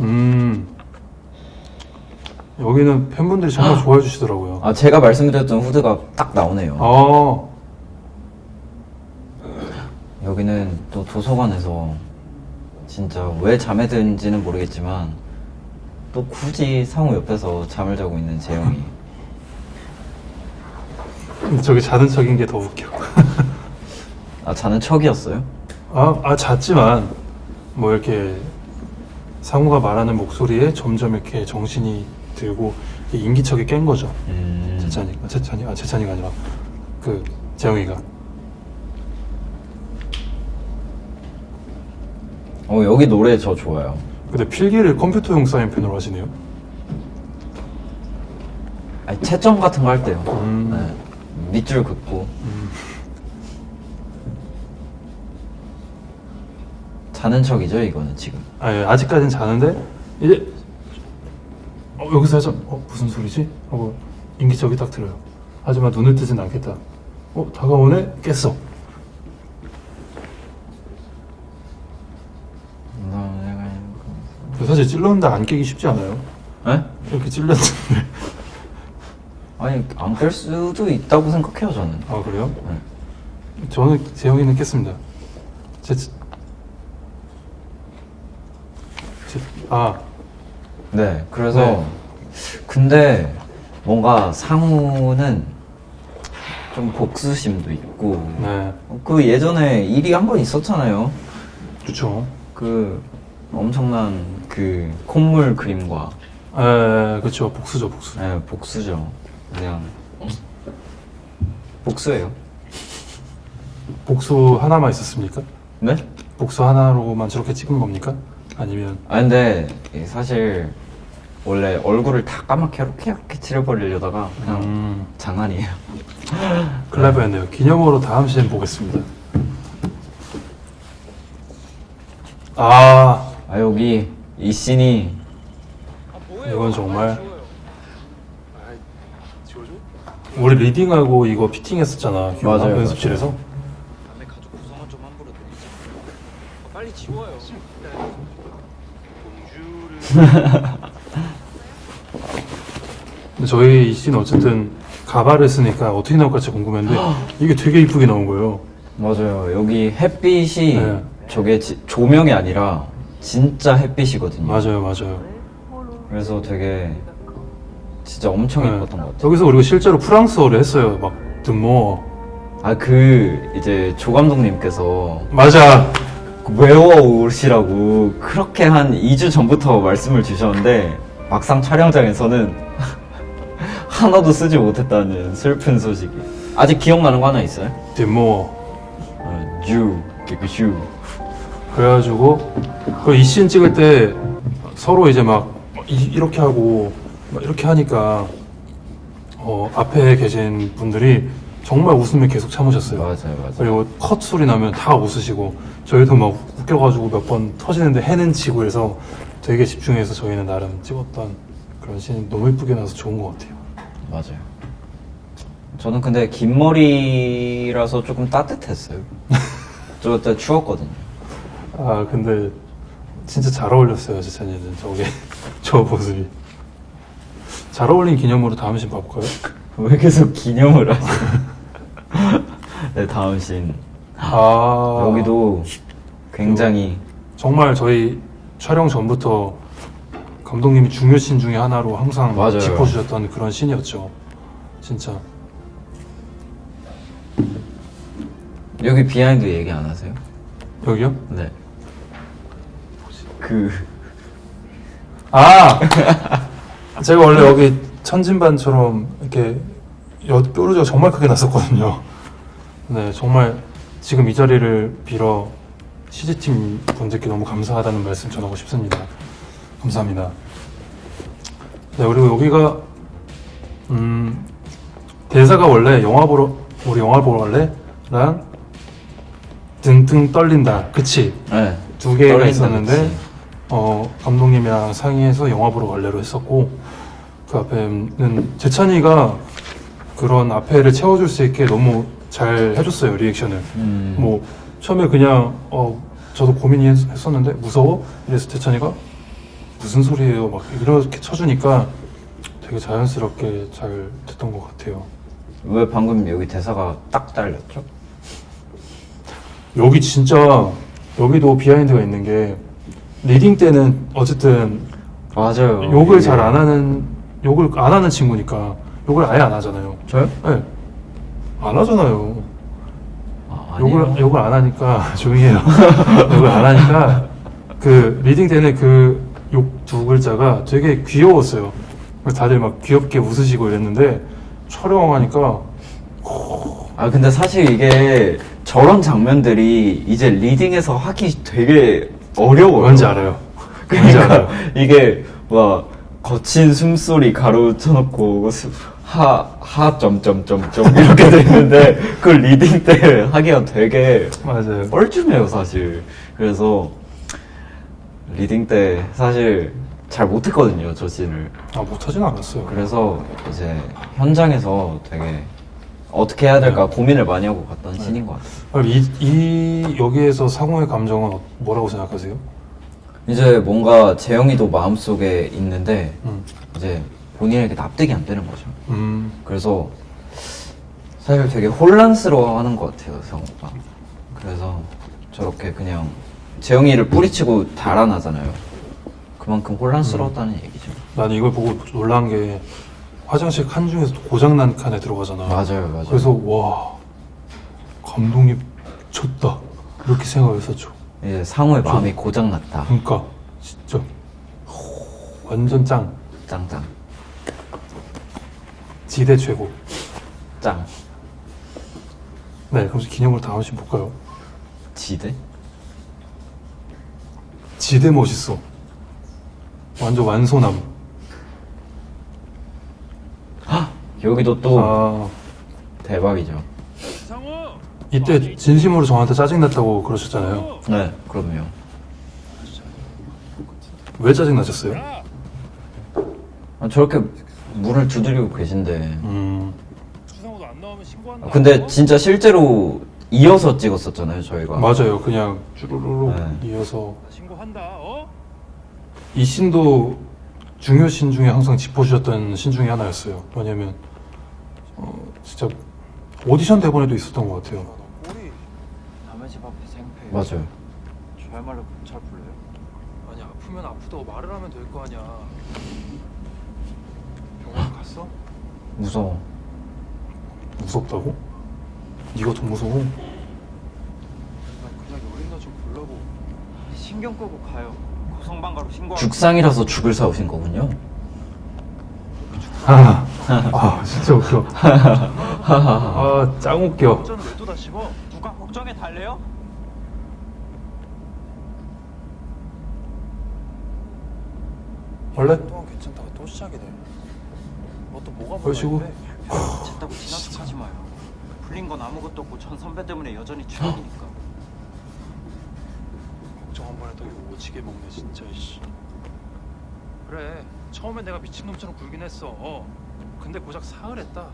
음. 여기는 팬분들이 정말 좋아해 주시더라고요. 아 제가 말씀드렸던 후드가 딱 나오네요. 아, 여기는 또 도서관에서 진짜 왜 잠에 드는지는 모르겠지만 또 굳이 상우 옆에서 잠을 자고 있는 재영이 근데 저기 자는 척인 게 더 웃겨. 아 자는 척이었어요? 아, 아, 잤지만, 뭐 이렇게 상우가 말하는 목소리에 점점 이렇게 정신이 들고 인기척이 깬 거죠. 음... 재찬이가, 재찬이, 아, 재찬이가 아니라 그 재영이가. 어 여기 노래 저 좋아요. 근데 필기를 컴퓨터용 사인펜으로 하시네요. 아니 채점 같은 거 할 때요. 음. 네. 밑줄 긋고 음. 자는 척이죠 이거는 지금. 아, 예, 아직까진 자는데 이제 어, 여기서 해서 어, 무슨 소리지? 하고 인기척이 딱 들어요. 하지만 눈을 뜨진 않겠다. 어 다가오네 깼어. 사실 찔렀는데 안 깨기 쉽지 않아요. 네? 이렇게 찔렀는데 아니 안 깰 수도 있다고 생각해요 저는. 아 그래요? 네. 저는 재영이는 깼습니다. 제, 제, 아 네, 그래서 네. 근데 뭔가 상우는 좀 복수심도 있고 네, 그 예전에 일이 한 번 있었잖아요. 그렇죠. 그 엄청난 그 콧물 그림과 에, 그렇죠. 복수죠, 복수. 네, 복수죠. 그냥 복수예요. 복수 하나만 있었습니까? 네? 복수 하나로만 저렇게 찍은 겁니까? 아니면 아 근데 사실 원래 얼굴을 다 까맣게 이렇게 이렇게 칠해버리려다가 그냥 음, 장난이에요. 클레버였네요. 기념으로 다음 시즌 보겠습니다. 아, 아 여기 이 씬이 이건 정말 우리 리딩하고 이거 피팅했었잖아. 맞아요, 연습실에서. 아, 빨리 지워요 저희 이씬 어쨌든 가발을 쓰니까 어떻게 나올까 궁금했는데 이게 되게 이쁘게 나온 거예요. 맞아요. 여기 햇빛이 네. 저게 지- 조명이 아니라 진짜 햇빛이거든요. 맞아요, 맞아요. 그래서 되게 진짜 엄청 네. 예뻤던 것 같아요. 여기서 그리고 실제로 프랑스어를 했어요. 막 드모. 아그 이제 조 감독님께서 맞아. 외워오시라고 그렇게 한 2주 전부터 말씀을 주셨는데 막상 촬영장에서는 하나도 쓰지 못했다는 슬픈 소식이. 아직 기억나는 거 하나 있어요? 드모. 어, 주, 개그슈. 그래가지고 그 이씬 찍을 때 서로 이제 막 이, 렇게 하고 막 이렇게 하니까 어, 앞에 계신 분들이 정말 웃음을 계속 참으셨어요. 맞아요, 맞아요. 그리고 컷 소리 나면 다 웃으시고 저희도 막 웃겨가지고 몇 번 터지는데 해는 치고 해서 되게 집중해서 저희는 나름 찍었던 그런 씬 너무 이쁘게 나서 좋은 것 같아요. 맞아요. 저는 근데 긴 머리라서 조금 따뜻했어요. 저 그때 추웠거든요. 아 근데 진짜 잘 어울렸어요 재찬이는 저게 저 모습이 잘 어울린 기념으로 다음 씬 봐볼까요? 왜 계속 기념을 하지? 네, 다음 씬. 아 여기도 굉장히 정말 저희 촬영 전부터 감독님이 중요 씬 중에 하나로 항상 맞아요. 짚어주셨던 그런 씬이었죠 진짜 여기 비하인드 얘기 안 하세요? 여기요? 네. 그 아 제가 원래 여기 천진반처럼 이렇게 여 뾰루지가 정말 크게 났었거든요 네 정말 지금 이 자리를 빌어 CG팀 분들께 너무 감사하다는 말씀 전하고 싶습니다 감사합니다 네 그리고 여기가 음 대사가 원래 영화 보러 우리 영화 보러 갈래랑 등등 떨린다 그치 네. 두 개가 있었는데 그치. 어 감독님이랑 상의해서 영화 보러 갈래로 했었고 그 앞에는 재찬이가 그런 앞에를 채워줄 수 있게 너무 잘 해줬어요 리액션을 음. 뭐 처음에 그냥 어 저도 고민이 했- 했었는데 무서워 이래서 재찬이가 무슨 소리예요? 막 이렇게 쳐주니까 되게 자연스럽게 잘 됐던 것 같아요. 왜 방금 여기 대사가 딱 잘렸죠? 여기 진짜 여기도 비하인드가 있는 게 리딩 때는 어쨌든 맞아요. 욕을 이게- 잘안 하는 욕을 안 하는 친구니까 욕을 아예 안 하잖아요. 저요? 네. 안 하잖아요. 아. 욕을 욕을 안 하니까 조용히 해요. 욕을 안 하니까 그 리딩 때는 그 욕 두 글자가 되게 귀여웠어요. 다들 막 귀엽게 웃으시고 이랬는데 촬영하니까 아 근데 사실 이게 저런 장면들이 이제 리딩에서 하기 되게 어려워요. 뭔지 알아요. 뭔지 그러니까 알아요. 이게 막 거친 숨소리 괄호 쳐놓고 수- 하, 하, 점점점점 이렇게 돼 있는데 그걸 리딩 때 하기가 되게 맞아요. 뻘쭘해요 사실 그래서 리딩 때 사실 잘 못했거든요 저 씬을 아 못하진 않았어요. 그래서 이제 현장에서 되게 어떻게 해야 될까 고민을 많이 하고 갔던 씬인 것 같아요 이, 이 여기에서 상호의 감정은 뭐라고 생각하세요? 이제 뭔가 재영이도 마음속에 있는데 음. 이제 본인에게 납득이 안 되는 거죠. 음. 그래서 사실 되게 혼란스러워하는 것 같아요 성우가. 그래서 저렇게 그냥 재영이를 뿌리치고 달아나잖아요. 그만큼 혼란스러웠다는 얘기죠. 난 이걸 보고 놀란 게 화장실 칸 중에서 고장난 칸에 들어가잖아. 맞아요 맞아요. 그래서 와 감독이 미쳤다. 이렇게 생각했었죠. 이제 상우의 마음이 고장났다. 그러니까 진짜. 완전 짱. 짱짱 지대 최고. 짱 네 그럼 기념으로 다음 씬 볼까요? 지대? 지대 멋있어. 완전 완소남. 여기도 또 아 대박이죠 이때 진심으로 저한테 짜증 났다고 그러셨잖아요. 네 그럼요 왜 짜증 나셨어요? 아, 저렇게 문을 두드리고 계신데 음 아, 근데 진짜 실제로 이어서 찍었었잖아요 저희가 맞아요. 그냥 쭈루루루 네. 이어서 신고한다 어? 이 신도 중요 신 중에 항상 짚어주셨던 신 중에 하나였어요. 왜냐면 어, 진짜 오디션 대본에도 있었던 것 같아요. 꼬리 남의 집 앞에 생패 맞아요 저야말로 경찰 불러요? 아니 아프면 아프다고 말을 하면 될 거 아니야 갔어? 무서워 무섭다고? 네가 더 무서워? 난 그냥 여린나 좀 불러고 신경 끄고 가요 고성방가로 신고 죽상이라서 죽을 사오신 거군요 아, 아 진짜 웃겨. 아, 짱 웃겨. 걱정은 왜또 다시고 누가 걱정해 달래요? 원래 동안 괜찮다가 또 시작이네 뭐또 뭐가 그러시고. 괜찮다고 지나치지 마요 풀린 건 아무것도 없고 전 선배 때문에 여전히 추억이니까 걱정 한번 해도 이거 오지게 먹네 진짜 이씨 그래 처음엔 내가 미친놈처럼 굴긴 했어 어. 근데 고작 사흘 했다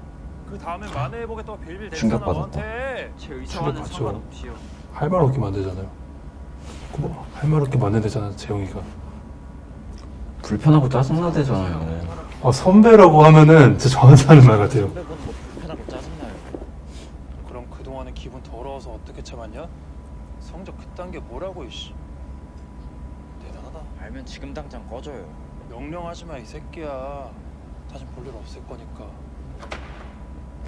그 다음에 만회해 보겠다고 빌빌 댔잖아 충격받았다. 너한테 제 의사와는 충격받죠. 상관없이요 할말 없게 만들잖아요. 뭐, 할말 없게 만든대잖아, 재영이가. 불편하고 짜증나대잖아요 아, 선배라고 하면은 진짜 저한테 하는 말 같아요. 불편하고 짜증나요 그럼 그동안은 기분 더러워서 어떻게 참았냐? 성적 그딴 게 뭐라고 이씨 대단하다 알면 지금 당장 꺼져요 명령하지 마 이 새끼야 다신 볼일 없을 거니까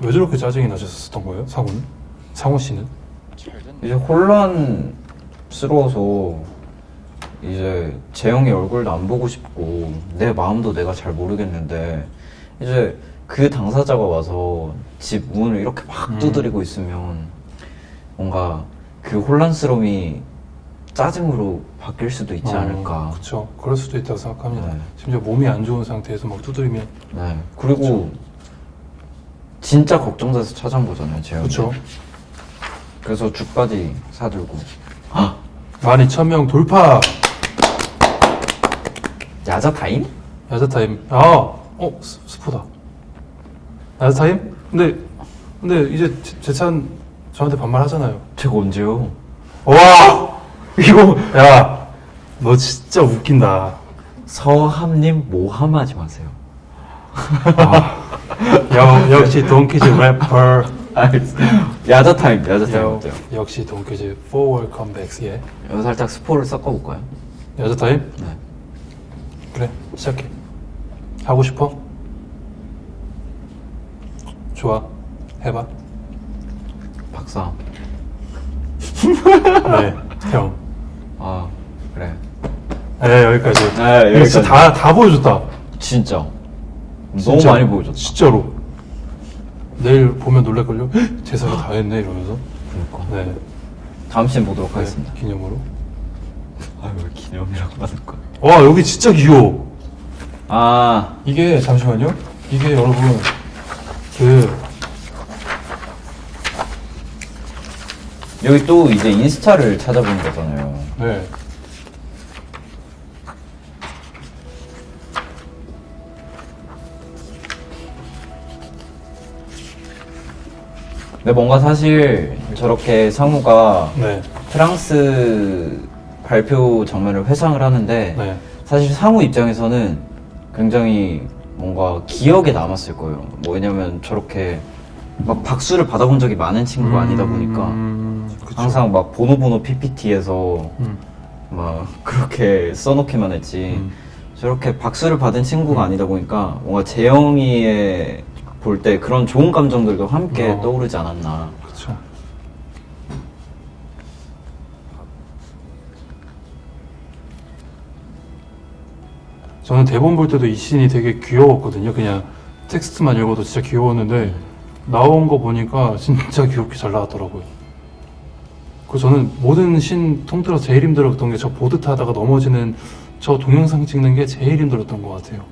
왜 저렇게 짜증이 나셨었던 거예요, 상우는? 상우 씨는? 잘 됐네 이제 혼란스러워서 이제 재영이 얼굴도 안 보고 싶고 내 마음도 내가 잘 모르겠는데 이제 그 당사자가 와서 집 문을 이렇게 막 음. 두드리고 있으면 뭔가 그 혼란스러움이 짜증으로 바뀔 수도 있지 않을까. 그렇죠. 그럴 수도 있다고 생각합니다. 네. 심지어 몸이 안 좋은 상태에서 막 두드리면 네. 그리고 진짜 걱정돼서 찾아온 거잖아요, 재영이. 그렇죠. 그래서 죽까지 사들고. 12,000명 돌파! 야자 타임? 야자 타임. 아, 어, 스, 스포다. 야자 타임? 근데, 근데 이제 제- 재찬 저한테 반말하잖아요. 제가 언제요? 와! 이거, 야, 너 진짜 웃긴다. 서함님 모함하지 마세요. 역, 역시 동키즈 래퍼. 야자 타임, 야자 타임 역, 어때요? 역시 forward comebacks. 예. 여기 살짝 스포를 섞어볼까요? 야자 타임? 네. 시작해. 하고 싶어? 좋아. 해봐. 박사. 네, 형. 아 그래. 네 여기까지. 네, 여기까지. 진짜 다, 다 보여줬다. 진짜. 너무 진짜. 많이 보여줬다. 진짜로. 내일 보면 놀랄걸요? 헉, 제사가 다 했네 이러면서. 그러니까. 네. 다음 시간 보도록 네, 하겠습니다. 기념으로. 아유 왜 기념이라고 하는 거야? 와 여기 진짜 귀여워. 아 이게 잠시만요. 이게 여러분 그 여기 또 이제 인스타를 찾아보는 거잖아요. 네. 근데 뭔가 사실 저렇게 상우가 네. 프랑스 발표 장면을 회상을 하는데 네. 사실 상우 입장에서는 굉장히 뭔가 기억에 남았을 거예요. 뭐 왜냐면 저렇게 막 박수를 받아본 적이 많은 친구가 아니다 보니까 음, 그쵸. 항상 막 보노보노 PPT에서 음, 막 그렇게 써놓기만 했지 음. 저렇게 박수를 받은 친구가 아니다 보니까 뭔가 재영이의 볼 때 그런 좋은 감정들도 함께 어. 떠오르지 않았나 그쵸. 저는 대본 볼 때도 이 씬이 되게 귀여웠거든요. 그냥 텍스트만 읽어도 진짜 귀여웠는데 나온 거 보니까 진짜 귀엽게 잘 나왔더라고요. 그 저는 모든 씬 통틀어 제일 힘들었던 게 저 보드 타다가 넘어지는 저 동영상 찍는 게 제일 힘들었던 것 같아요.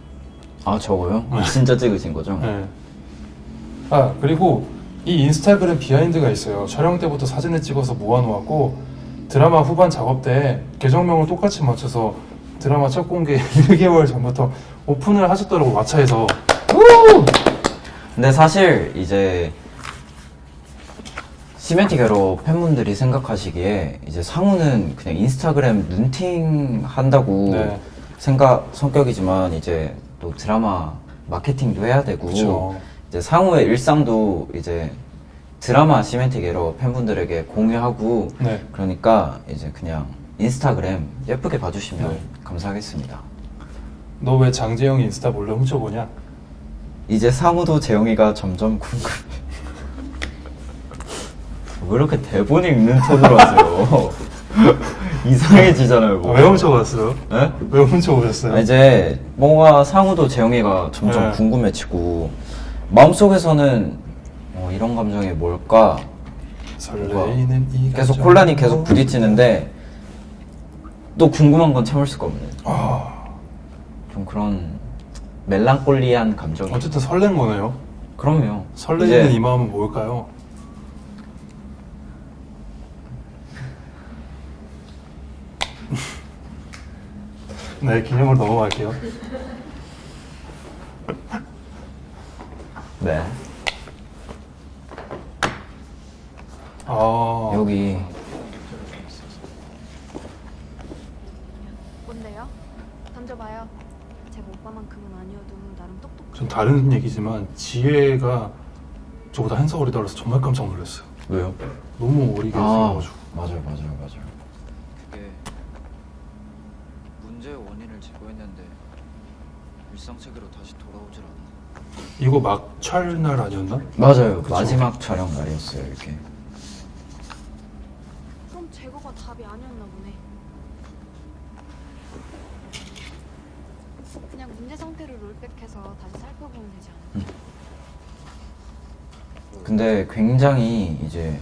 아 저거요? 진짜 찍으신 거죠? 네. 아 그리고 이 인스타그램 behind가 있어요. 촬영 때부터 사진을 찍어서 모아놓았고 드라마 후반 작업 때 계정명을 똑같이 맞춰서 드라마 첫 공개 1개월 전부터 오픈을 하셨더라고 마차에서. 근데 사실 이제 시멘티 게로 팬분들이 생각하시기에 이제 상우는 그냥 인스타그램 눈팅 한다고 네. 생각 성격이지만 이제 또 드라마 마케팅도 해야 되고 그쵸. 이제 상우의 일상도 이제 드라마 시멘티 게로 팬분들에게 공유하고 네. 그러니까 이제 그냥 인스타그램 예쁘게 봐주시면 네. 감사하겠습니다. 너 왜 장재영 인스타 몰래 훔쳐보냐? 이제 상우도 재영이가 점점 궁금해. 왜 이렇게 대본 읽는 톤으로 하세요? 이상해지잖아요. 뭐. 왜 훔쳐봤어요? 네? 왜 훔쳐보셨어요? 아, 이제 뭔가 상우도 재영이가 점점 네. 궁금해지고 마음속에서는 어, 이런 감정이 뭘까? 설레이는 이 계속. 혼란이 계속 부딪히는데 또 궁금한 건 참을 수가 없는 아, 좀 그런 멜랑콜리한 감정. 어쨌든 설렌 거네요. 그럼요. 설레이는 이제 이 마음은 뭘까요? 네, 기념으로 넘어갈게요. 네 아, 여기 뭔데요? 던져봐요. 제가 오빠만큼은 아니어도 나름 똑똑. 좀 다른 얘기지만 지혜가 저보다 한살 어리다 그래서 정말 깜짝 놀랐어요. 왜요? 너무 어리게 아 생겨가지고. 맞아요 맞아요 맞아요. 그게 문제의 원인을 제거했는데 일상 세계로 다시 돌아오질 않아. 이거 막 촬날 아니었나? 맞아요. 그쵸. 마지막 촬영 날이었어요, 이렇게. 그럼 제거가 답이 아니었나 보네. 그냥 문제 상태를 롤백해서 다시 살펴보면 되지 않을까? 근데 굉장히 이제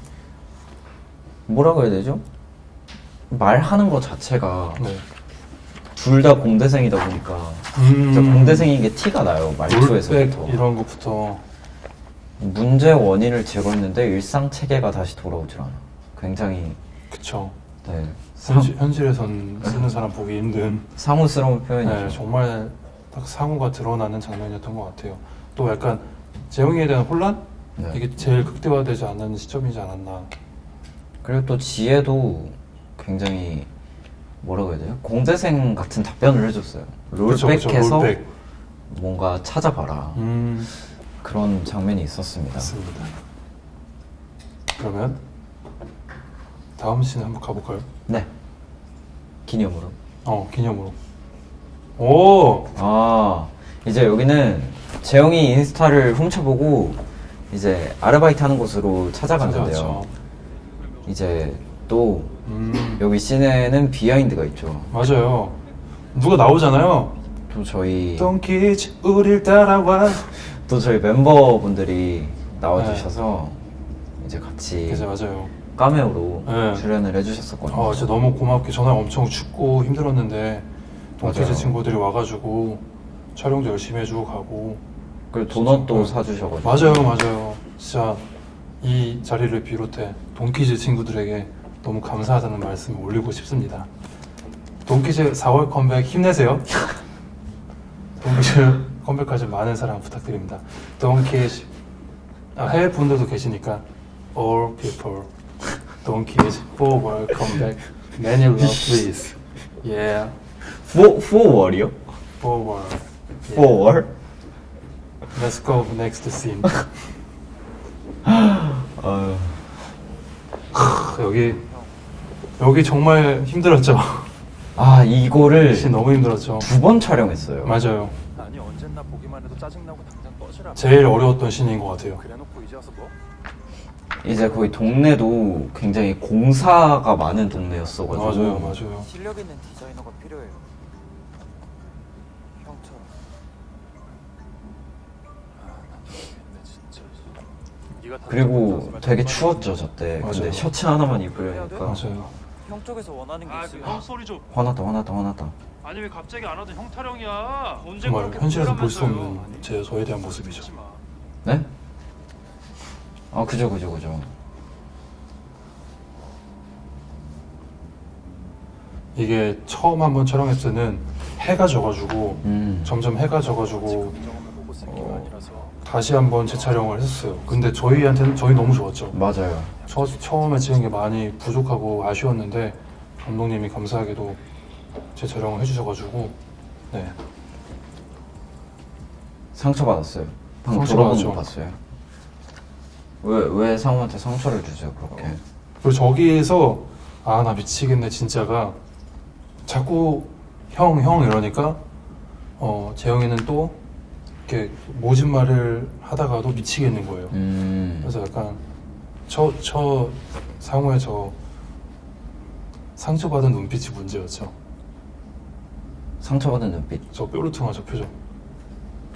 뭐라고 해야 되죠? 말하는 것 자체가 네. 둘다 공대생이다 보니까 음, 공대생인 게 티가 나요, 말투에서부터. 이런 것부터. 문제 원인을 제거했는데 일상 체계가 다시 돌아오질 않아. 굉장히 그쵸. 네, 상, 현실, 현실에선 쓰는 사람 보기 힘든. 상우스러운 표현이죠. 네, 정말 딱 상호가 드러나는 장면이었던 것 같아요. 또 약간 재영이에 대한 혼란? 네. 이게 제일 극대화되지 않는 시점이지 않았나. 그리고 또 지혜도 굉장히 뭐라고 해야 돼요? 공대생 같은 답변을 해줬어요. 롤백해서 롤백. 뭔가 찾아봐라. 음, 그런 장면이 있었습니다. 맞습니다. 그러면 다음 씬 한번 가볼까요? 네. 기념으로. 어, 기념으로. 오, 아, 이제 여기는 재영이 인스타를 훔쳐보고 이제 아르바이트 하는 곳으로 찾아갔는데요. 찾아왔죠. 이제 또 음, 여기 씬에는 비하인드가 있죠. 맞아요. 누가 나오잖아요. 또 저희 똥키즈 우릴 따라와. 또 저희 멤버분들이 나와주셔서 이제 같이 그죠, 맞아요. 카메오로 네. 출연을 해주셨었거든요. 아, 진짜 너무 고맙게 전화 엄청 춥고 힘들었는데 똥키즈 맞아요. 친구들이 와가지고 촬영도 열심히 해주고 가고. 그리고 도넛도. 사주셔가지고 맞아요, 맞아요. 진짜 이 자리를 비롯해 동키즈 친구들에게 너무 감사하다는 말씀을 올리고 싶습니다. 동키즈 4월 컴백 힘내세요. 동키즈 컴백까지 많은 사랑 부탁드립니다. 동키즈 아, 해외 분들도 계시니까 all people 동키즈 forward comeback many love please yeah 포, 포월이요? forward. 포월? let's go next scene 아유, 크, 여기 여기 정말 힘들었죠. 아 이거를 씬 너무 힘들었죠. 두 번 촬영했어요. 맞아요. 아니 언젠나 보기만 해도 짜증나고 당장 꺼지라 제일 어려웠던 씬인 것 같아요. 그래놓고 이제 와서 뭐? 이제 거의 동네도 굉장히 공사가 많은 동네였어가지고 맞아요, 맞아요. 실력 있는 디자이너가 필요해요 형처럼 아난 모르겠네 진짜 네가 다 그리고 되게. 추웠죠 저때. 근데. 셔츠 하나만 입으려니까 맞아요. 형 쪽에서 원하는 게 아, 있어요 그형 소리 좀. 화났다 화났다 화났다. 아니 왜 갑자기 안 하던 형 타령이야? 언제 정말 현실에서 볼 수? 없는 제 저에 대한 모습이죠. 네? 아 그죠 그죠 그죠. 이게 처음 한번 촬영했을 때는 해가 져가지고 음. 점점 해가 져가지고 긍정을 보고 쓴 게 어. 아니라서 다시 한번 재촬영을 했었어요. 근데 저희한테는 저희 너무 좋았죠. 맞아요. 처, 처음에 찍은 게 많이 부족하고 아쉬웠는데 감독님이 감사하게도 재촬영을 해주셔가지고 네 상처 받았어요. 방금 상처 돌아보는 거. 봤어요. 왜 왜 상우한테 상처를 주세요 그렇게? 그리고 저기에서 아 나 미치겠네 진짜가 자꾸 형 형 이러니까 어 재영이는 또 이렇게 모진 말을 하다가도 미치겠는 거예요. 음. 그래서 약간 저 저 상호의 저 상처받은 눈빛이 문제였죠. 상처받은 눈빛. 저 뾰루퉁한 저 표정.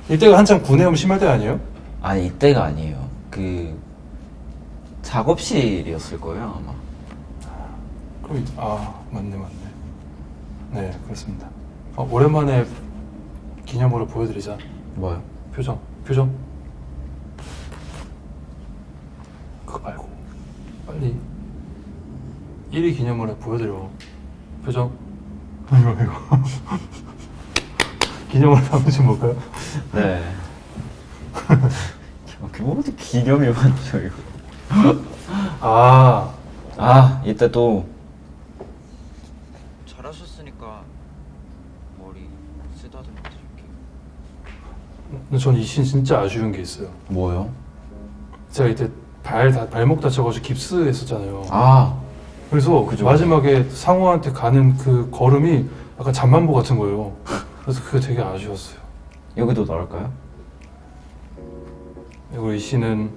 이때가 한창 구내염 심할 때 아니에요? 아니 이때가 아니에요. 그 작업실이었을 거예요 아마. 그럼 아 맞네 맞네. 네 그렇습니다. 어, 오랜만에 기념으로 보여드리자. 뭐요? 표정, 표정. 그거 말고 빨리 1위 기념으로 보여드려. 표정. 이거 이거. 기념으로 한번 좀 볼까요? 네. 그 어디 기념이 많죠 이거. 아, 아 이때 또 잘하셨으니까 머리 쓰다듬어 드릴게요 근데 전이씬 진짜 아쉬운 게 있어요. 뭐요? 제가 이때 발 다, 발목 다쳐가지고 깁스 했었잖아요. 아 그래서 그죠. 마지막에 상호한테 가는 그 걸음이 약간 잠만보 같은 거예요. 그래서 그게 되게 아쉬웠어요. 여기도 나올까요? 그리고 이 씨는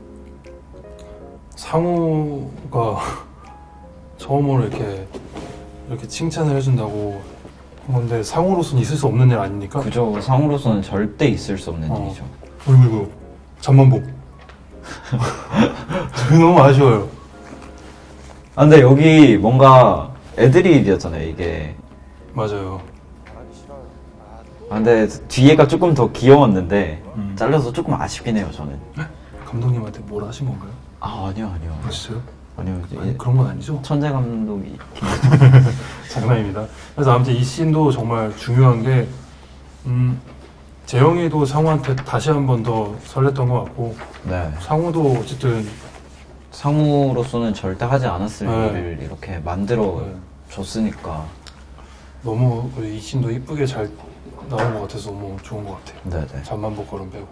상우가 처음으로 이렇게 이렇게 칭찬을 해준다고 한 건데 상우로서는 있을 수 없는 일 아닙니까? 그죠 상으로서는 절대 있을 수 없는 어. 일이죠. 어이구 이구 잠만보 너무 아쉬워요 아 근데 여기 뭔가 애드립이었잖아요 이게. 맞아요 아아 근데 뒤에가 조금 더 귀여웠는데 음. 잘려서 조금 아쉽긴 해요 저는. 감독님한테 뭘 하신 건가요? 아 아니요 아니요 아 진짜요? 아니요 아니 예, 그런 건 아니죠? 천재 감독이 장난입니다 그래서 아무튼 이 씬도 정말 중요한 게 음, 재영이도 상우한테 다시 한 번 더 설렜던 것 같고 네 상우도 어쨌든 상우로서는 절대 하지 않았을 네. 일을 이렇게 만들어 네. 줬으니까 너무 이 씬도 이쁘게 잘 나온 것 같아서 너무 좋은 것 같아요. 네네. 잠만 보 걸음 빼고.